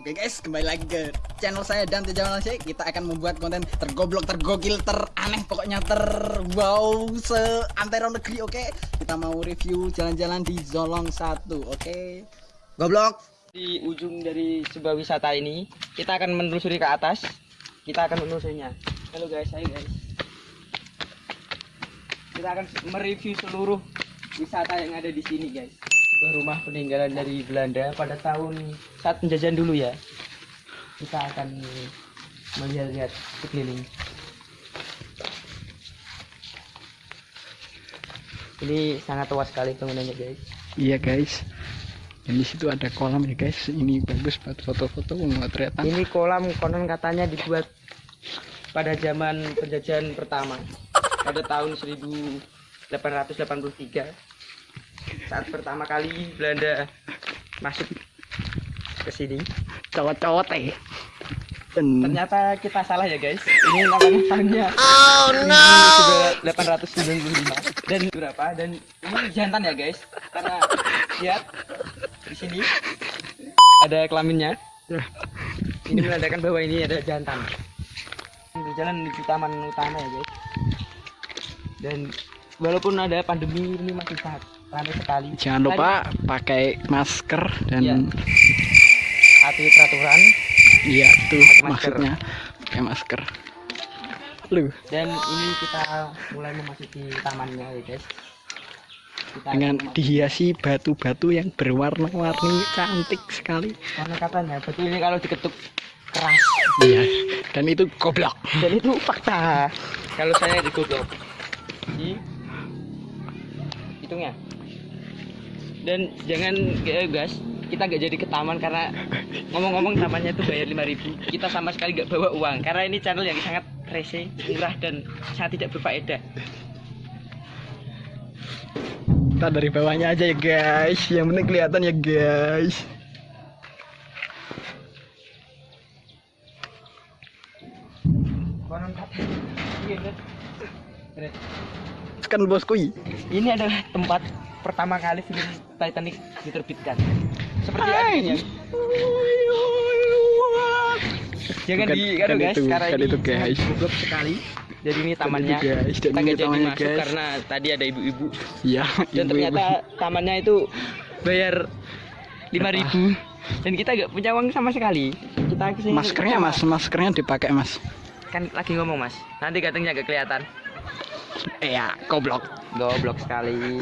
Oke guys, kembali lagi ke channel saya dan Tejawan Langsung. Kita akan membuat konten tergoblok, tergokil, teraneh, pokoknya ter wow se antero negeri. Oke, kita mau review jalan-jalan di Zolong 1. Oke, goblok. Di ujung dari sebuah wisata ini, kita akan menelusuri ke atas. Kita akan menelusurinya. Halo guys, ayo guys. Kita akan mereview seluruh wisata yang ada di sini guys. Rumah peninggalan dari Belanda pada tahun saat penjajahan dulu ya. Kita akan melihat-lihat sekeliling. Ini sangat luas sekali bangunannya guys. Iya guys. Dan di situ ada kolam ya guys. Ini bagus buat foto-foto. Ini kolam konon katanya dibuat pada zaman penjajahan pertama pada tahun 1883 saat pertama kali Belanda masuk ke sini. Cowok-cowok teh. Ternyata kita salah ya guys. Ini namanya tahunnya oh, no. 1895 dan berapa dan ini jantan ya guys karena lihat di sini ada kelaminnya. Ini menandakan bahwa ini ada jantan. Ini berjalan menuju taman utama ya guys. Dan walaupun ada pandemi ini masih sangat ramai sekali. jangan lupa pakai masker dan. Ati peraturan iya tuh Pakai maksudnya pakai masker. Lu dan ini kita mulai memasuki tamannya ya guys. Kita dengan dihiasi batu-batu yang berwarna-warni cantik sekali. karena katanya betul ini kalau diketuk keras Iya. Dan itu goblok. dan itu fakta kalau saya digoblok di hitungnya dan jangan eh, guys kita gak jadi ke taman karena ngomong-ngomong tamannya itu bayar 5000 kita sama sekali gak bawa uang. Karena ini channel yang sangat rese murah dan sangat tidak berfaedah. Kita dari bawahnya aja ya guys. Yang penting kelihatan ya guys. konon katanya iya, guys. Keren. Kan bosku. ini adalah tempat pertama kali film Titanic diterbitkan seperti artinya jangan Bukan- di aduh guys itu, karena ini itu, guys. goblok sekali jadi ini tamannya itu, guys. Dan kita nggak jadi masuk guys. karena tadi ada ibu-ibu Iya. dan ibu-ibu. ternyata tamannya itu bayar 5000 dan kita nggak punya uang sama sekali kita ke sini maskernya mas, maskernya dipakai mas. kan lagi ngomong mas nanti katanya nggak kelihatan Iya, goblok. goblok sekali